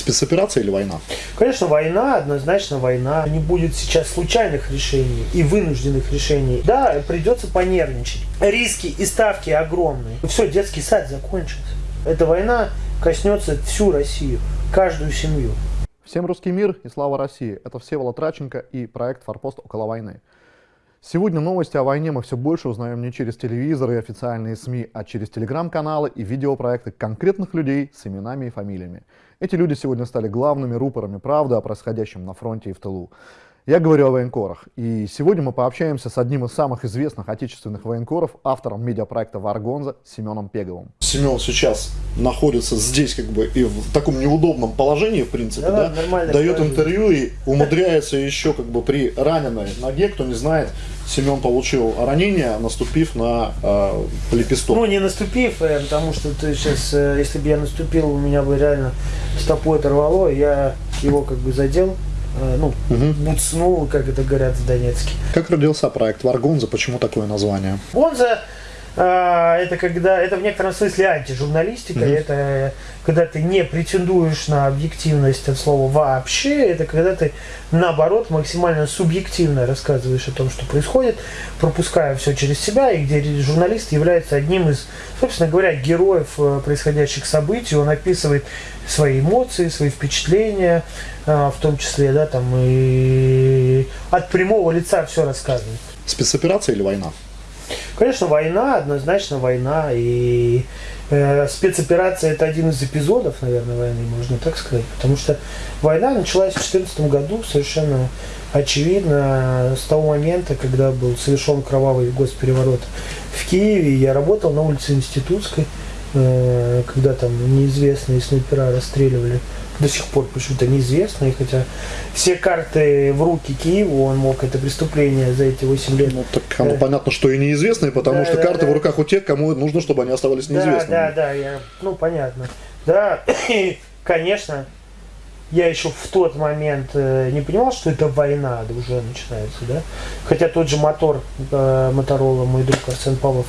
Спецоперация или война? Конечно, война, однозначно война. Не будет сейчас случайных решений и вынужденных решений. Да, придется понервничать. Риски и ставки огромные. Все, детский сад закончился. Эта война коснется всю Россию, каждую семью. Всем русский мир и слава России. Это Всеволод Траченко и проект «Форпост около войны». Сегодня новости о войне мы все больше узнаем не через телевизор и официальные СМИ, а через телеграм-каналы и видеопроекты конкретных людей с именами и фамилиями. Эти люди сегодня стали главными рупорами правды о происходящем на фронте и в тылу. Я говорю о военкорах, и сегодня мы пообщаемся с одним из самых известных отечественных военкоров, автором медиапроекта «Варгонза» Семеном Пеговым. Семен сейчас находится здесь как бы и в таком неудобном положении, в принципе, да, да? дает интервью и умудряется еще как бы при раненой ноге, кто не знает, Семен получил ранение, наступив на э, лепесток. Ну, не наступив, э, потому что ты сейчас, э, если бы я наступил, у меня бы реально стопу оторвало, я его как бы задел, ну, угу. буцнул, как это говорят в Донецке. Как родился проект Варгонза? Почему такое название? Гонза это когда это в некотором смысле антижурналистика, mm-hmm. это когда ты не претендуешь на объективность от слова вообще, это когда ты наоборот максимально субъективно рассказываешь о том, что происходит, пропуская все через себя, и где журналист является одним из, собственно говоря, героев э, происходящих событий, он описывает свои эмоции, свои впечатления, а, в том числе, да, там и от прямого лица все рассказывает. Спецоперация или война? Конечно, война, однозначно война. И э, спецоперация это один из эпизодов, наверное, войны, можно так сказать. Потому что война началась в 2014 году совершенно очевидно с того момента, когда был совершен кровавый госпереворот в Киеве. Я работал на улице Институтской, э, когда там неизвестные снайпера расстреливали до сих пор почему-то неизвестно, и хотя все карты в руки Киеву, он мог это преступление за эти 8 лет. Ну, так оно э, понятно, что и неизвестные, потому да, что да, карты да. в руках у тех, кому нужно, чтобы они оставались неизвестными. Да, да, да, я, ну, понятно. Да, и, конечно, я еще в тот момент э, не понимал, что это война уже начинается, да. Хотя тот же мотор э, Моторола, мой друг Арсен Павлов,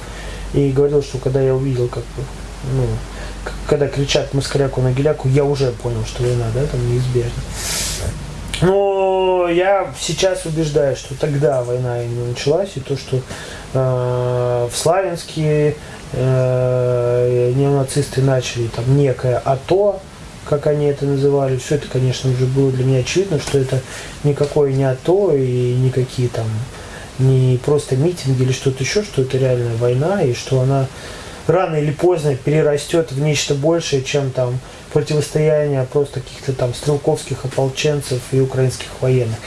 и говорил, что когда я увидел, как ну, когда кричат москаляку на геляку, я уже понял, что война, да, там неизбежна. Но я сейчас убеждаю, что тогда война именно началась, и то, что э, в Славянске э, неонацисты начали там некое АТО, как они это называли, все это, конечно, уже было для меня очевидно, что это никакое не АТО и никакие там не просто митинги или что-то еще, что это реальная война, и что она рано или поздно перерастет в нечто большее, чем там противостояние просто каких-то там стрелковских ополченцев и украинских военных.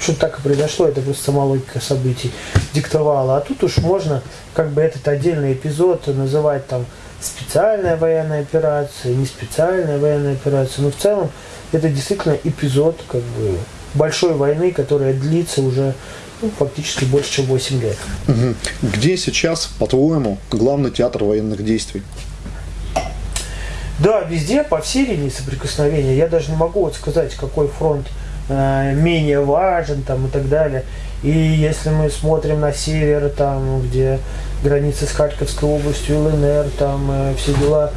Что так и произошло, это просто сама логика событий диктовала. А тут уж можно как бы этот отдельный эпизод называть там специальная военная операция, не специальная военная операция. Но в целом это действительно эпизод как бы большой войны, которая длится уже фактически больше, чем 8 лет. Угу. Где сейчас, по-твоему, главный театр военных действий? Да, везде, по всей линии соприкосновения. Я даже не могу вот сказать, какой фронт э, менее важен там, и так далее. И если мы смотрим на север, там, где граница с Харьковской областью, ЛНР, там э, все дела,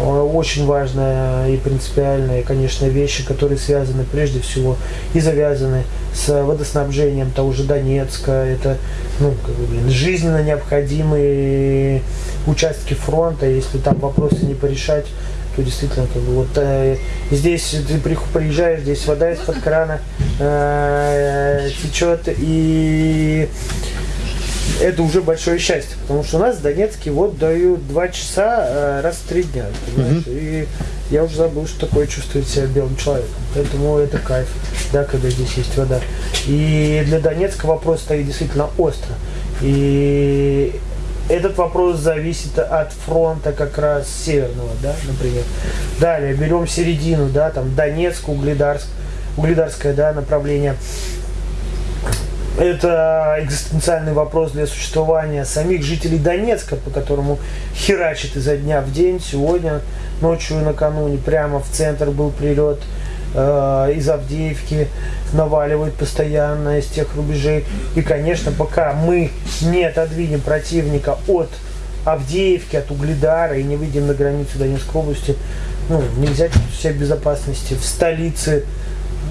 очень важная и принципиальная, конечно, вещи, которые связаны прежде всего и завязаны с водоснабжением того же Донецка. Это ну, как бы, блин, жизненно необходимые участки фронта. Если там вопросы не порешать, то действительно как бы вот э, здесь ты приезжаешь, здесь вода из-под крана э, течет и это уже большое счастье, потому что у нас в Донецке вот дают два часа э, раз в три дня, понимаешь? Угу. И я уже забыл, что такое чувствовать себя белым человеком. Поэтому это кайф, да, когда здесь есть вода. И для Донецка вопрос стоит действительно остро. И этот вопрос зависит от фронта как раз северного, да, например. Далее берем середину, да, там Донецк, Угледарск, Угледарское, да, направление. Это экзистенциальный вопрос для существования самих жителей Донецка, по которому херачит изо дня в день. Сегодня ночью накануне прямо в центр был прилет э, из Авдеевки, наваливают постоянно из тех рубежей. И, конечно, пока мы не отодвинем противника от Авдеевки, от Угледара и не выйдем на границу Донецкой области, ну, нельзя чувствовать себя в безопасности в столице,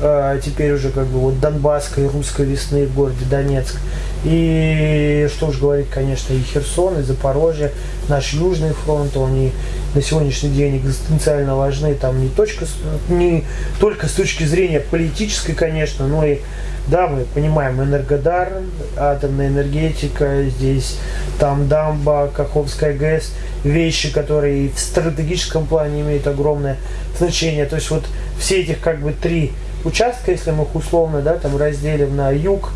э, теперь уже как бы вот Донбасской, русской весны в городе Донецк. И что уж говорить, конечно, и Херсон, и Запорожье, наш Южный фронт, они на сегодняшний день экзистенциально важны, там не, точка, не только с точки зрения политической, конечно, но и да, мы понимаем, Энергодар, атомная энергетика, здесь там дамба, Каховская ГЭС, вещи, которые в стратегическом плане имеют огромное значение. То есть вот все этих как бы три участка, если мы их условно, да, там разделим на юг,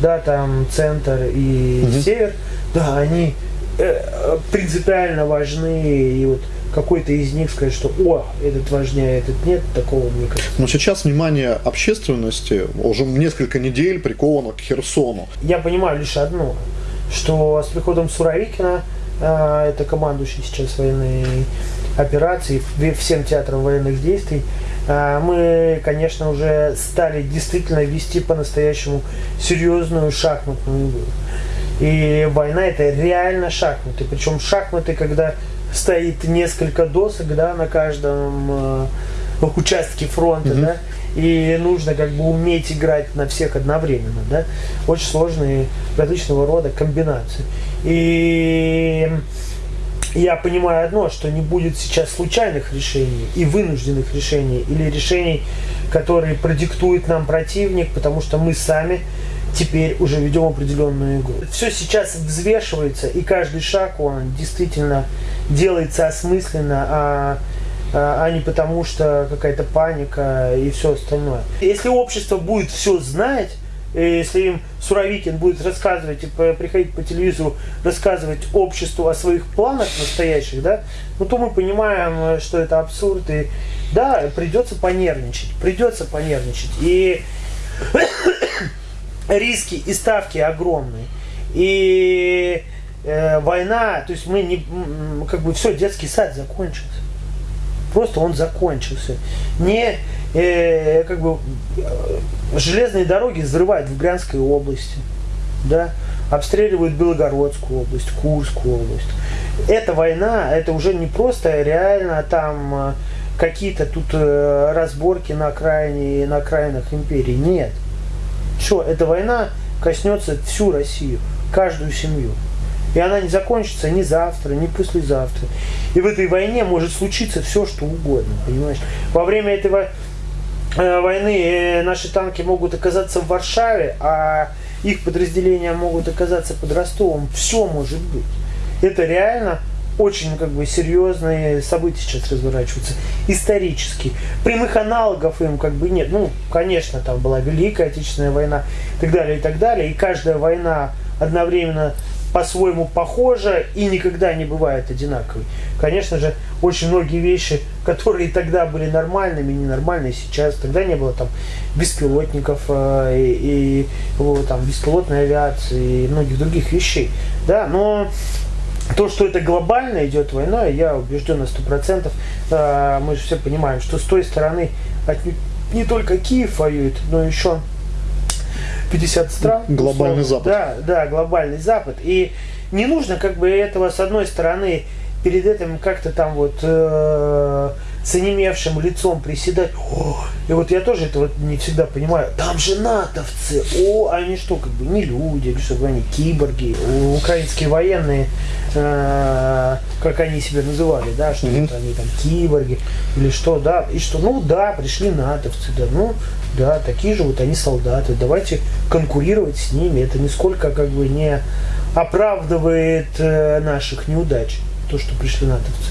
да, там центр и угу. север, да, они э, принципиально важны и вот какой-то из них сказать, что о, этот важнее, этот нет, такого мне кажется. Но сейчас внимание общественности уже несколько недель приковано к Херсону. Я понимаю лишь одно, что с приходом Суровикина, э, это командующий сейчас военной операции, всем театрам военных действий, мы, конечно, уже стали действительно вести по-настоящему серьезную шахматную игру. И война это реально шахматы. Причем шахматы, когда стоит несколько досок, да, на каждом э, участке фронта, mm-hmm. да, и нужно как бы уметь играть на всех одновременно, да. Очень сложные различного рода комбинации. И я понимаю одно, что не будет сейчас случайных решений и вынужденных решений, или решений, которые продиктует нам противник, потому что мы сами теперь уже ведем определенную игру. Все сейчас взвешивается, и каждый шаг, он действительно делается осмысленно, а, а, а не потому что какая-то паника и все остальное. Если общество будет все знать, если им Суровикин будет рассказывать и приходить по телевизору, рассказывать обществу о своих планах настоящих, да, ну то мы понимаем, что это абсурд. И да, придется понервничать, придется понервничать. И риски и ставки огромные. И э, война, то есть мы не, как бы все, детский сад закончился. Просто он закончился. Не э, как бы э, железные дороги взрывают в Брянской области, да, обстреливают Белогородскую область, Курскую область. Эта война, это уже не просто реально там э, какие-то тут э, разборки на окраине на окраинах империи. Нет. Что, эта война коснется всю Россию, каждую семью. И она не закончится ни завтра, ни послезавтра. И в этой войне может случиться все, что угодно, понимаешь? Во время этой э, войны э, наши танки могут оказаться в Варшаве, а их подразделения могут оказаться под Ростовом. Все может быть. Это реально очень как бы серьезные события сейчас разворачиваются, исторически. Прямых аналогов им как бы нет. Ну, конечно, там была Великая Отечественная война и так далее, и так далее. И каждая война одновременно по-своему похожа и никогда не бывает одинаковой. Конечно же, очень многие вещи, которые тогда были нормальными, ненормальные сейчас, тогда не было там беспилотников э, и, и вот, там беспилотной авиации и многих других вещей. Да, но то, что это глобально идет война, я убежден на сто процентов. А, мы же все понимаем, что с той стороны не только Киев воюет, но еще 50 стран. Глобальный Запад. Да, да, глобальный Запад. И не нужно как бы этого с одной стороны перед этим как-то там вот э, с онемевшим лицом приседать. О, и вот я тоже это вот не всегда понимаю. Там же натовцы. О, они что, как бы не люди, или что, они киборги. Украинские военные, э, как они себя называли, да, что mm-hmm. они там киборги или что, да. И что, ну да, пришли натовцы, да, ну да, такие же вот они солдаты. Давайте конкурировать с ними. Это нисколько как бы не оправдывает э, наших неудач, то, что пришли натовцы.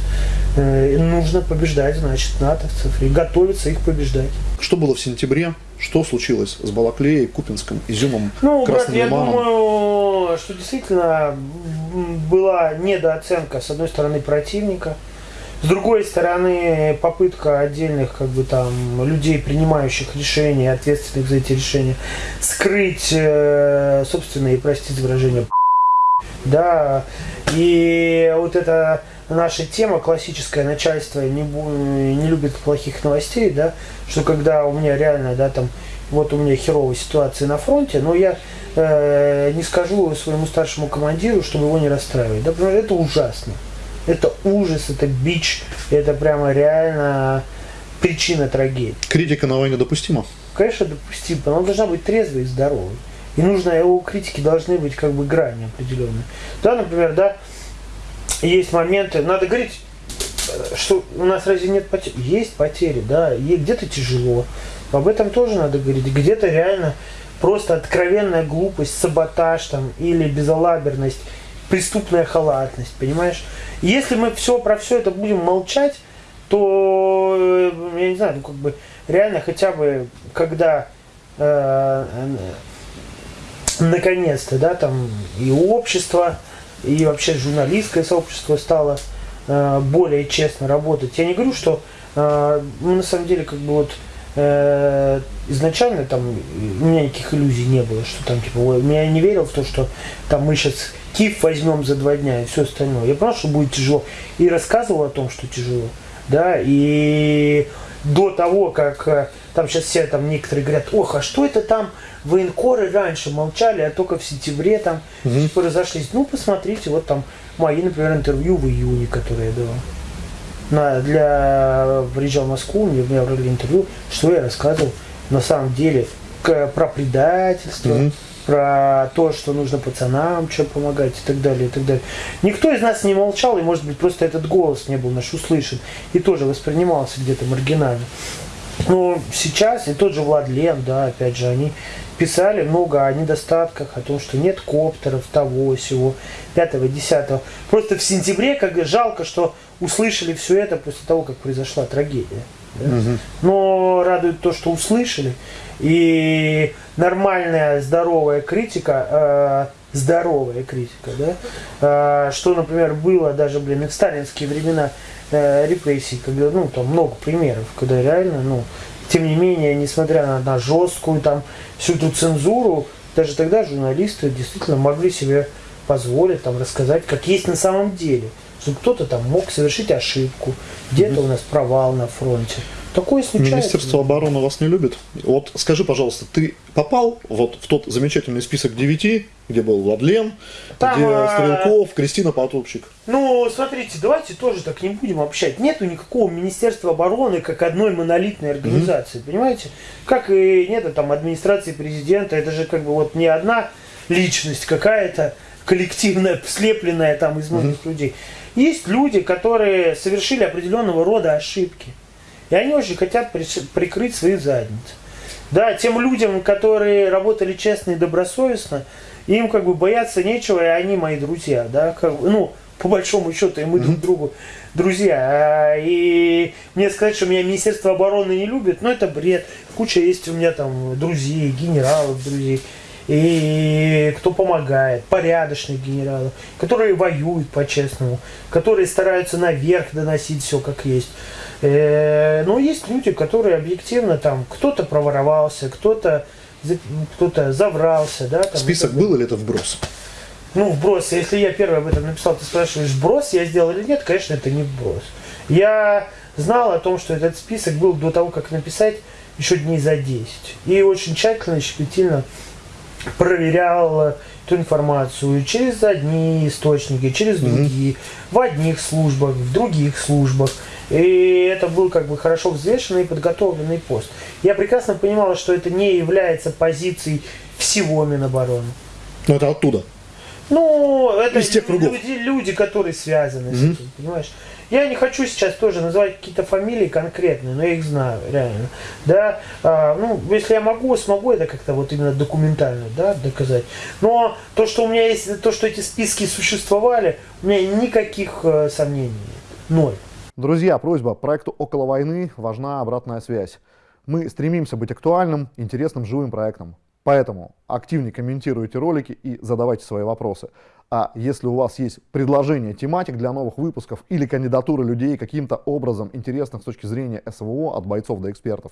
Э, нужно побеждать, значит, натовцев и готовиться их побеждать. Что было в сентябре? Что случилось с Балаклеей, Купинском, Изюмом, Ну, брат, я думаю, что действительно была недооценка, с одной стороны, противника, с другой стороны, попытка отдельных как бы там людей, принимающих решения, ответственных за эти решения, скрыть э, собственные, простите выражение, да, и вот это наша тема классическое начальство не, не любит плохих новостей, да, что когда у меня реально, да, там, вот у меня херовая ситуация на фронте, но я э, не скажу своему старшему командиру, чтобы его не расстраивать, да, потому что это ужасно. Это ужас, это бич, это прямо реально причина трагедии. Критика на войне допустима? Конечно, допустима, но она должна быть трезвой и здоровой. И нужно, у критики должны быть как бы грани определенные. Да, например, да, есть моменты, надо говорить, что у нас разве нет потерь? Есть потери, да, и где-то тяжело. Об этом тоже надо говорить. Где-то реально просто откровенная глупость, саботаж там, или безалаберность, преступная халатность, понимаешь? Если мы все про все это будем молчать, то, э, я не знаю, ну как бы реально хотя бы, когда э, наконец-то, да, там и общество, и вообще журналистское сообщество стало э, более честно работать. Я не говорю, что э, мы на самом деле как бы вот э, изначально там у меня никаких иллюзий не было, что там типа, ой, я не верил в то, что там мы сейчас Киев возьмем за два дня и все остальное. Я понял, что будет тяжело. И рассказывал о том, что тяжело. Да, и до того, как э, там сейчас все там некоторые говорят, ох, а что это там военкоры раньше молчали, а только в сентябре там угу. Типа разошлись. Ну, посмотрите, вот там мои, например, интервью в июне, которые я давал. На, для приезжал в Москву, мне, мне брали интервью, что я рассказывал на самом деле к, про предательство, угу. про то, что нужно пацанам что помогать и так далее, и так далее. Никто из нас не молчал, и может быть просто этот голос не был наш услышан и тоже воспринимался где-то маргинально. Но сейчас и тот же Владлен, да, опять же, они писали много о недостатках, о том, что нет коптеров, того, всего, пятого, десятого. Просто в сентябре, как жалко, что услышали все это после того, как произошла трагедия. Да? Угу. Но радует то, что услышали. И нормальная, здоровая критика, э, здоровая критика, да, э, что, например, было даже, блин, и в сталинские времена э, репрессий, когда, ну, там много примеров, когда реально, ну, тем не менее, несмотря на, на жесткую там всю эту цензуру, даже тогда журналисты действительно могли себе позволить там рассказать, как есть на самом деле. Чтобы кто-то там мог совершить ошибку, где-то у нас провал на фронте. Такое случается. Министерство обороны вас не любит. Вот скажи, пожалуйста, ты попал вот в тот замечательный список девяти, где был Владлен, Там, где а... Стрелков, Кристина Потопчик? Ну, смотрите, давайте тоже так не будем общать. Нету никакого Министерства обороны как одной монолитной организации, mm-hmm. понимаете? Как и нет там администрации президента, это же как бы вот не одна личность какая-то коллективная, слепленная там из многих mm-hmm. людей. Есть люди, которые совершили определенного рода ошибки. И они очень хотят прикрыть свои задницы. Да, тем людям, которые работали честно и добросовестно, им как бы бояться нечего, и они мои друзья, да, как, ну, по большому счету, и мы друг другу друзья. А, и мне сказать, что меня Министерство обороны не любит, ну, это бред. Куча есть у меня там друзей, генералов, друзей и кто помогает, порядочных генералов, которые воюют по-честному, которые стараются наверх доносить все как есть. Э, но есть люди, которые объективно там, кто-то проворовался, кто-то кто-то заврался, да. Там, Список был или это вброс? Ну, вброс. Если я первый об этом написал, ты спрашиваешь, вброс я сделал или нет, конечно, это не вброс. Я знал о том, что этот список был до того, как написать, еще дней за 10. И очень тщательно, щепетильно проверял эту информацию через одни источники, через другие, mm-hmm. в одних службах, в других службах. И это был как бы хорошо взвешенный и подготовленный пост. Я прекрасно понимал, что это не является позицией всего Минобороны. Но это оттуда. Ну, это Из тех люди, люди, которые связаны mm-hmm. с этим, понимаешь? Я не хочу сейчас тоже называть какие-то фамилии конкретные, но я их знаю, реально. Да, а, ну, если я могу, смогу это как-то вот именно документально, да, доказать. Но то, что у меня есть, то, что эти списки существовали, у меня никаких э, сомнений нет. Ноль. Друзья, просьба, проекту «Около войны» важна обратная связь. Мы стремимся быть актуальным, интересным, живым проектом. Поэтому активнее комментируйте ролики и задавайте свои вопросы. А если у вас есть предложения тематик для новых выпусков или кандидатуры людей каким-то образом интересных с точки зрения СВО от бойцов до экспертов,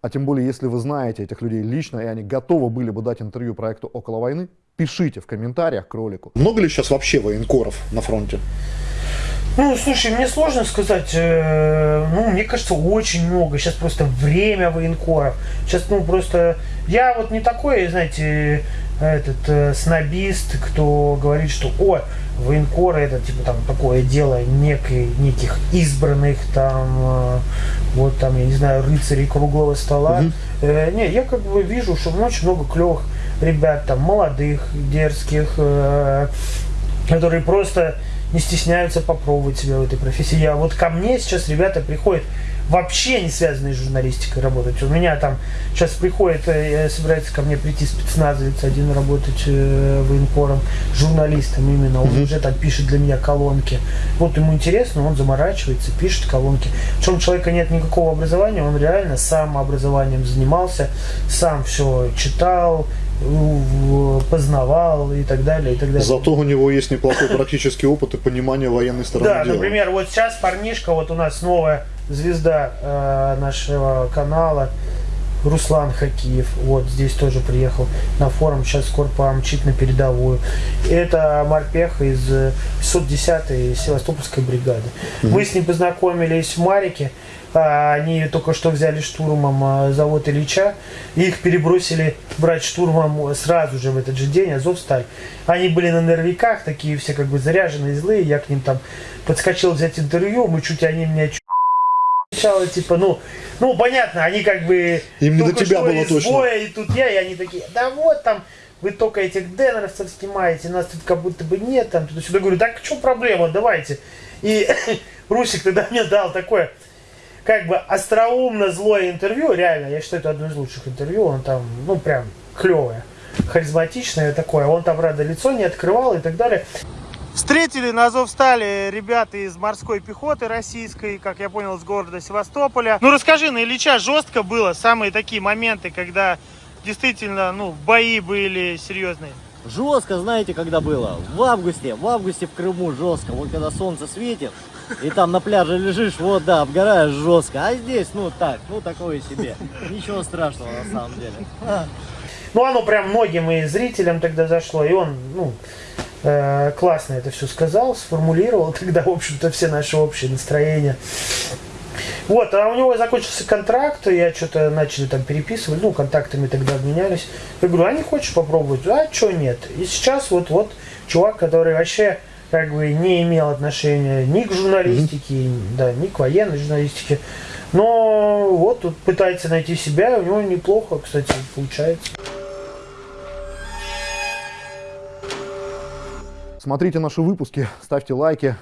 а тем более если вы знаете этих людей лично и они готовы были бы дать интервью проекту «Около войны», пишите в комментариях к ролику. Много ли сейчас вообще военкоров на фронте? Ну, слушай, мне сложно сказать. Э, ну, мне кажется, очень много. Сейчас просто время военкоров. Сейчас, ну, просто... Я вот не такой, знаете, этот э, снобист, кто говорит, что, о, военкоры это типа там такое дело некой, неких избранных там, э, вот там, я не знаю, рыцарей круглого стола. Мгм. Э, не, я как бы вижу, что очень много клевых ребят, там, молодых, дерзких, э, которые просто не стесняются попробовать себя в этой профессии. Я вот ко мне сейчас ребята приходят вообще не связанные с журналистикой работать. У меня там сейчас приходит, э, собирается ко мне прийти спецназовец один работать э, военкором, журналистом именно. Он уже там пишет для меня колонки. Вот ему интересно, он заморачивается, пишет колонки. Причем у человека нет никакого образования, он реально сам образованием занимался, сам все читал, познавал и так далее, и так далее. Зато у него есть неплохой практический опыт и понимание военной стороны Да, дела. например, вот сейчас парнишка, вот у нас новая звезда э, нашего канала, Руслан Хакиев, вот здесь тоже приехал на форум, сейчас скоро помчит на передовую. Это морпех из э, 610-й Севастопольской бригады. Мы с ним познакомились в Марике, они только что взяли штурмом а, завод Ильича, и их перебросили брать штурмом сразу же в этот же день, Азовсталь. Они были на нервиках, такие все как бы заряженные, злые, я к ним там подскочил взять интервью, мы чуть они меня чуть сначала, типа, ну, ну, понятно, они как бы Им не до тебя было точно. боя, и тут я, и они такие, да вот там, вы только этих денеровцев снимаете, нас тут как будто бы нет, там, туда-сюда. Говорю, так в чем проблема, давайте. И Русик тогда мне дал такое, как бы остроумно злое интервью, реально, я считаю, это одно из лучших интервью, он там, ну, прям клевое, харизматичное такое, он там, правда, лицо не открывал и так далее. Встретили на Азовстале ребята из морской пехоты российской, как я понял, с города Севастополя. Ну расскажи, на Ильича жестко было, самые такие моменты, когда действительно, ну, бои были серьезные. Жестко, знаете, когда было? В августе, в августе в Крыму жестко. Вот когда солнце светит, и там на пляже лежишь, вот, да, обгораешь жестко. А здесь, ну, так, ну, такое себе. Ничего страшного, на самом деле. Ну, оно прям многим и зрителям тогда зашло, и он, ну, э, классно это все сказал, сформулировал тогда, в общем-то, все наши общие настроения. Вот, а у него закончился контракт, я что-то начали там переписывать, ну, контактами тогда обменялись. Я говорю, а не хочешь попробовать? А что нет? И сейчас вот-вот чувак, который вообще как бы не имел отношения ни к журналистике, да, ни к военной журналистике, но вот тут пытается найти себя, у него неплохо, кстати, получается. Смотрите наши выпуски, ставьте лайки,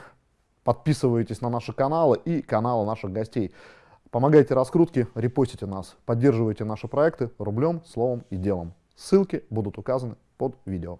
подписывайтесь на наши каналы и каналы наших гостей. Помогайте раскрутке, репостите нас, поддерживайте наши проекты рублем, словом и делом. Ссылки будут указаны под видео.